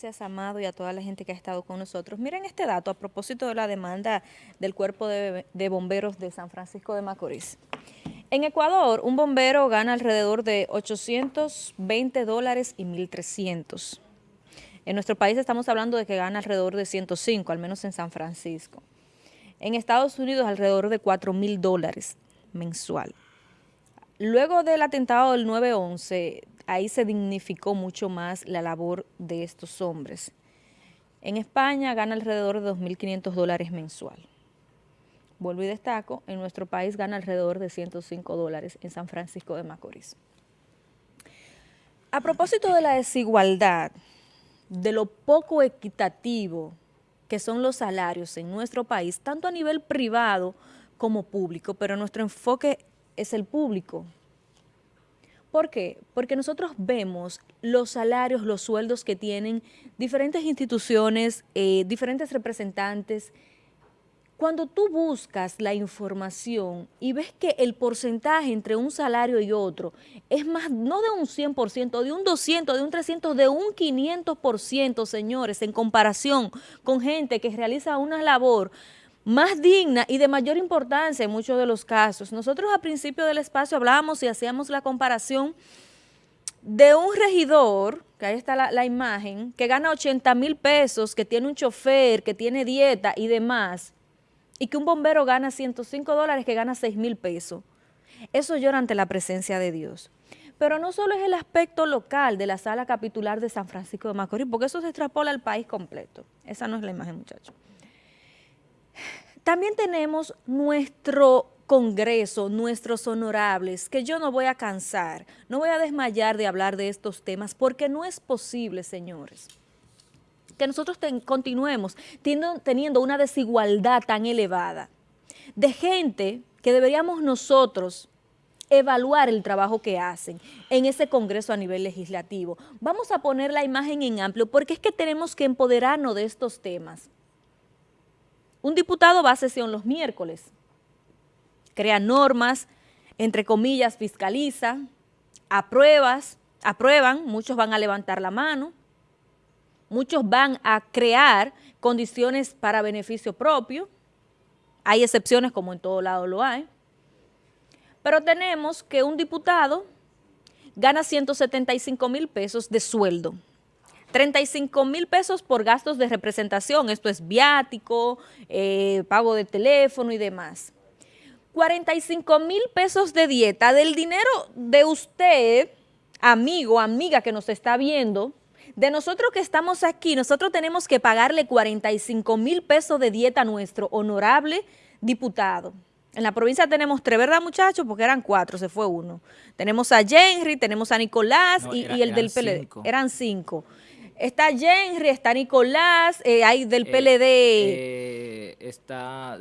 Gracias, Amado, y a toda la gente que ha estado con nosotros. Miren este dato a propósito de la demanda del Cuerpo de, Bomberos de San Francisco de Macorís. En Ecuador, un bombero gana alrededor de 820 dólares y 1.300. En nuestro país estamos hablando de que gana alrededor de 105, al menos en San Francisco. En Estados Unidos, alrededor de 4 mil dólares mensual. Luego del atentado del 9-11, ahí se dignificó mucho más la labor de estos hombres. En España gana alrededor de 2.500 dólares mensual. Vuelvo y destaco, en nuestro país gana alrededor de 105 dólares en San Francisco de Macorís. A propósito de la desigualdad, de lo poco equitativo que son los salarios en nuestro país, tanto a nivel privado como público, pero nuestro enfoque es el público, ¿Por qué? Porque nosotros vemos los salarios, los sueldos que tienen diferentes instituciones, eh, diferentes representantes. Cuando tú buscas la información y ves que el porcentaje entre un salario y otro es más, no de un 100%, de un 200, de un 300, de un 500%, señores, en comparación con gente que realiza una labor más digna y de mayor importancia en muchos de los casos. Nosotros a principio del espacio hablábamos y hacíamos la comparación de un regidor, que ahí está la, imagen, que gana 80 mil pesos, que tiene un chofer, que tiene dieta y demás, y que un bombero gana 105 dólares, que gana 6 mil pesos. Eso llora ante la presencia de Dios. Pero no solo es el aspecto local de la sala capitular de San Francisco de Macorís, porque eso se extrapola al país completo. Esa no es la imagen, muchachos. También tenemos nuestro Congreso, nuestros honorables, que yo no voy a cansar, no voy a desmayar de hablar de estos temas, porque no es posible, señores, que nosotros continuemos teniendo una desigualdad tan elevada de gente que deberíamos nosotros evaluar el trabajo que hacen en ese Congreso a nivel legislativo. Vamos a poner la imagen en amplio porque es que tenemos que empoderarnos de estos temas. Un diputado va a sesión los miércoles, crea normas, entre comillas, fiscaliza, apruebas, aprueban, muchos van a levantar la mano, muchos van a crear condiciones para beneficio propio, hay excepciones como en todo lado lo hay, pero tenemos que un diputado gana 175 mil pesos de sueldo. 35 mil pesos por gastos de representación, esto es viático, eh, pago de teléfono y demás. 45 mil pesos de dieta del dinero de usted, amigo, amiga que nos está viendo, de nosotros que estamos aquí, nosotros tenemos que pagarle 45 mil pesos de dieta a nuestro honorable diputado. En la provincia tenemos tres, ¿verdad, muchachos? Porque eran cuatro, se fue uno. Tenemos a Henry, tenemos a Nicolás y, el del PLD. Eran cinco. Está Henry, está Nicolás, eh, hay del eh, PLD. Eh, está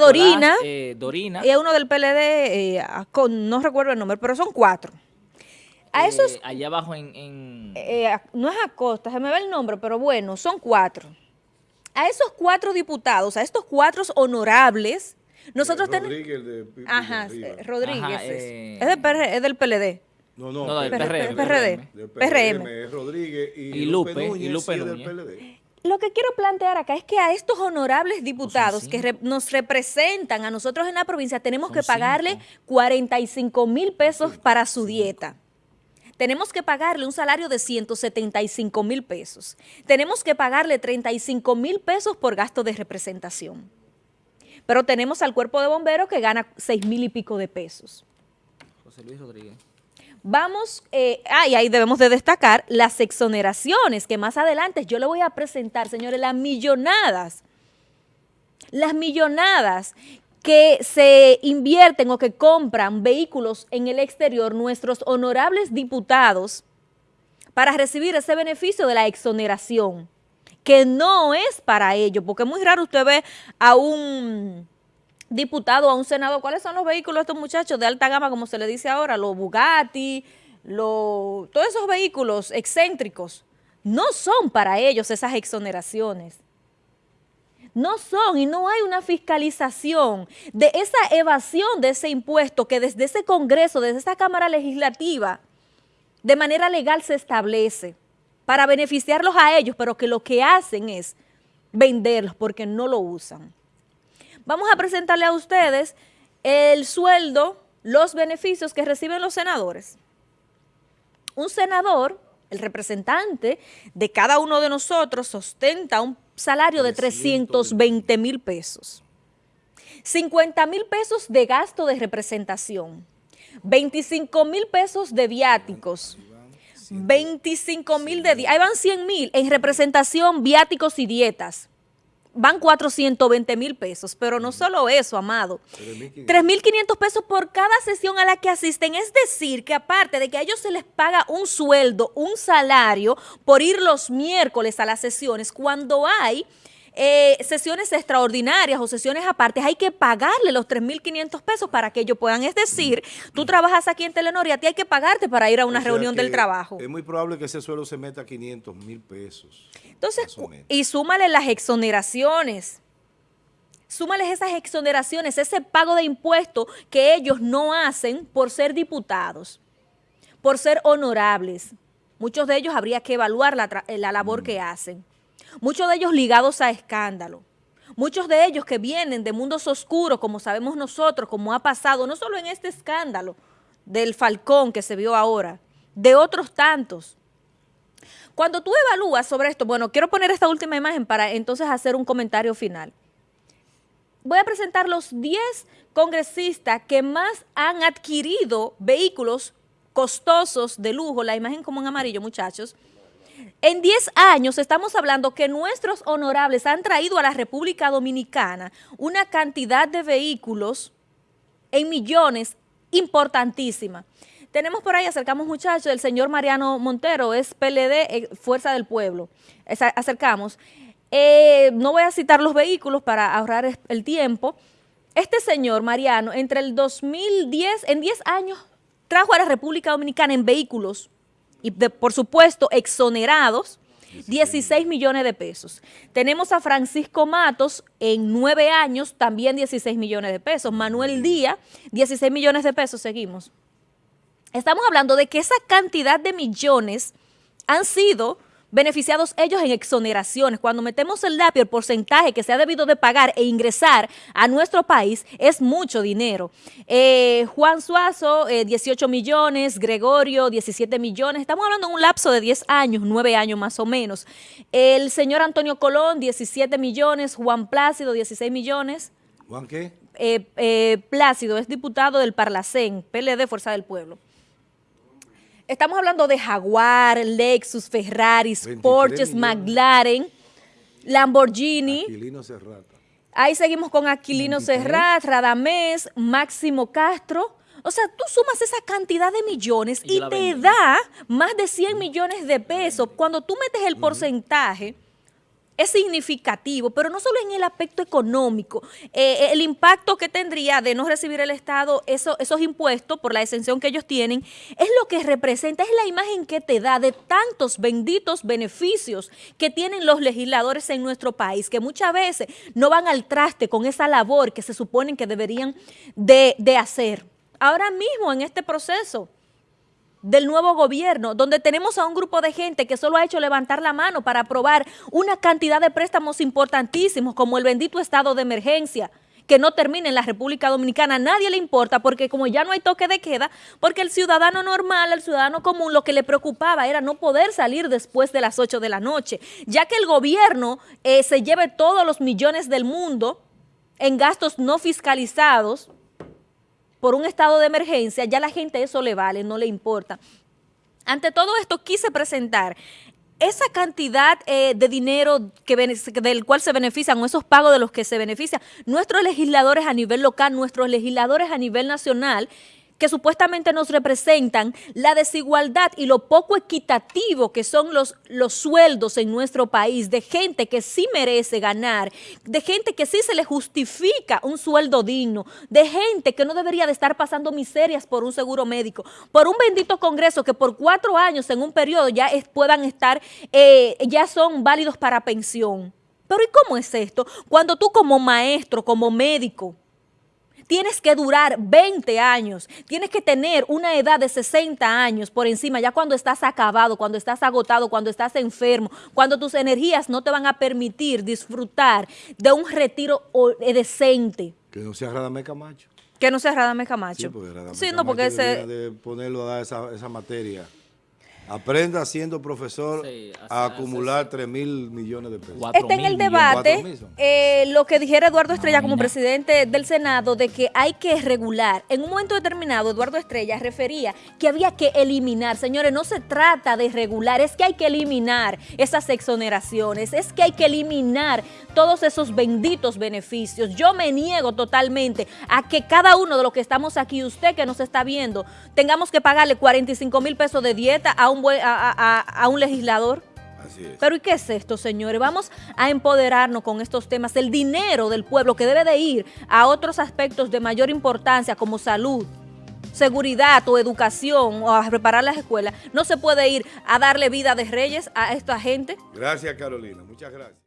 Dorina. Dorina. Y hay uno del PLD, no recuerdo el nombre, pero son cuatro. A esos, allá abajo en... no es Acosta, se me ve el nombre, pero bueno, son cuatro. A esos cuatro diputados, a estos cuatro honorables, nosotros tenemos... Rodríguez de, Ajá, Rodríguez. es, es del PLD. No, no, no del PRM. PRM. PRM. Rodríguez y, Lupe, y Lupe del PLD. Lo que quiero plantear acá es que a estos honorables diputados que nos representan a nosotros en la provincia tenemos que pagarle 45 mil pesos para su dieta. Tenemos que pagarle un salario de 175 mil pesos. Tenemos que pagarle 35 mil pesos por gasto de representación. Pero tenemos al cuerpo de bomberos que gana 6 mil y pico de pesos. José Luis Rodríguez. Vamos, eh, y ahí debemos de destacar las exoneraciones, que más adelante yo le voy a presentar, señores, las millonadas, las millonadas que se invierten o que compran vehículos en el exterior, nuestros honorables diputados, para recibir ese beneficio de la exoneración, que no es para ellos, porque es muy raro usted ve a un diputado, a un senador, ¿cuáles son los vehículos de estos muchachos de alta gama, como se le dice ahora? Los Bugatti, todos esos vehículos excéntricos. No son para ellos esas exoneraciones. No son y no hay una fiscalización de esa evasión de ese impuesto que desde ese Congreso, desde esa Cámara Legislativa, de manera legal se establece. para beneficiarlos a ellos, pero que lo que hacen es venderlos porque no lo usan. Vamos a presentarle a ustedes el sueldo, los beneficios que reciben los senadores. Un senador, el representante de cada uno de nosotros, ostenta un salario de 320 mil pesos. 50 mil pesos de gasto de representación, 25 mil pesos de viáticos, 25 mil de... Ahí van 100 mil en representación, viáticos y dietas. Van 420 mil pesos, pero no solo eso, amado. 3.500 pesos por cada sesión a la que asisten. Es decir, que aparte de que a ellos se les paga un sueldo, un salario por ir los miércoles a las sesiones, cuando hay eh, sesiones extraordinarias o sesiones apartes, hay que pagarle los 3.500 pesos para que ellos puedan. Es decir, tú trabajas aquí en Telenor y a ti hay que pagarte para ir a una reunión del trabajo. Es muy probable que ese suelo se meta a 500 mil pesos. Entonces, y súmale las exoneraciones. Súmales esas exoneraciones, ese pago de impuestos que ellos no hacen por ser diputados, por ser honorables. Muchos de ellos habría que evaluar la, la labor mm. que hacen muchos de ellos ligados a escándalo. Muchos de ellos que vienen de mundos oscuros, como sabemos nosotros, como ha pasado, no solo en este escándalo del Falcón que se vio ahora, de otros tantos. Cuando tú evalúas sobre esto, bueno, quiero poner esta última imagen para entonces hacer un comentario final. Voy a presentar los 10 congresistas que más han adquirido vehículos costosos de lujo, la imagen como en amarillo, muchachos, en 10 años estamos hablando que nuestros honorables han traído a la República Dominicana una cantidad de vehículos en millones importantísima. Tenemos por ahí, acercamos muchachos, el señor Mariano Montero, es PLD, eh, Fuerza del Pueblo. acercamos. Eh, no voy a citar los vehículos para ahorrar el tiempo. Este señor Mariano, entre el 2010, en 10 años, trajo a la República Dominicana en vehículos y por supuesto exonerados, 16 millones de pesos. Tenemos a Francisco Matos en nueve años, también 16 millones de pesos. Manuel Díaz, 16 millones de pesos, seguimos. Estamos hablando de que esa cantidad de millones han sido beneficiados ellos en exoneraciones. Cuando metemos el lápiz, el porcentaje que se ha debido de pagar e ingresar a nuestro país es mucho dinero. Eh, Juan Suazo, 18 eh, millones, Gregorio, 17 millones. Estamos hablando de un lapso de 10 años, 9 años más o menos. El señor Antonio Colón, 17 millones. Juan Plácido, 16 millones. ¿Juan qué? Eh, Plácido es diputado del Parlacén, PLD Fuerza del Pueblo. Estamos hablando de Jaguar, Lexus, Ferrari, Porsche, McLaren, Lamborghini. Aquilino Serrat. Ahí seguimos con Aquilino Serrat, Radamés, Máximo Castro. O sea, tú sumas esa cantidad de millones y, te da más de 100 millones de pesos. Cuando tú metes el porcentaje es significativo, pero no solo en el aspecto económico, eh, el impacto que tendría de no recibir el Estado esos impuestos por la exención que ellos tienen, es lo que representa, es la imagen que te da de tantos benditos beneficios que tienen los legisladores en nuestro país, que muchas veces no van al traste con esa labor que se suponen que deberían de, de hacer. Ahora mismo en este proceso, del nuevo gobierno, donde tenemos a un grupo de gente que solo ha hecho levantar la mano para aprobar una cantidad de préstamos importantísimos como el bendito estado de emergencia, que no termine en la República Dominicana, nadie le importa porque como ya no hay toque de queda, porque el ciudadano normal, el ciudadano común, lo que le preocupaba era no poder salir después de las 8 de la noche, ya que el gobierno eh, se lleve todos los millones del mundo en gastos no fiscalizados, por un estado de emergencia, ya la gente eso le vale, no le importa. Ante todo esto quise presentar esa cantidad eh, de dinero que, del cual se benefician o esos pagos de los que se benefician nuestros legisladores a nivel local, nuestros legisladores a nivel nacional, que supuestamente nos representan la desigualdad y lo poco equitativo que son los, los sueldos en nuestro país, de gente que sí merece ganar, de gente que sí se le justifica un sueldo digno, de gente que no debería de estar pasando miserias por un seguro médico, por un bendito congreso que por cuatro años en un periodo ya puedan estar, eh, ya son válidos para pensión. Pero ¿y cómo es esto? Cuando tú como maestro, como médico, tienes que durar 20 años, tienes que tener una edad de 60 años por encima, ya cuando estás acabado, cuando estás agotado, cuando estás enfermo, cuando tus energías no te van a permitir disfrutar de un retiro decente. Que no sea Radamé Camacho. Que no sea Radamé Camacho. Sí, porque sí, no, porque ese... de ponerlo a dar esa, esa materia. Aprenda siendo profesor a acumular 3 mil millones de pesos. Está en el debate eh, lo que dijera Eduardo Estrella como presidente del Senado de que hay que regular. En un momento determinado, Eduardo Estrella refería que había que eliminar. Señores, no se trata de regular, es que hay que eliminar esas exoneraciones, es que hay que eliminar todos esos benditos beneficios. Yo me niego totalmente a que cada uno de los que estamos aquí, usted que nos está viendo, tengamos que pagarle 45 mil pesos de dieta a un, a, un legislador. Así es. Pero ¿y qué es esto, señores? Vamos a empoderarnos con estos temas. El dinero del pueblo que debe de ir a otros aspectos de mayor importancia como salud, seguridad o educación o a preparar las escuelas, no se puede ir a darle vida de reyes a esta gente. Gracias, Carolina. Muchas gracias.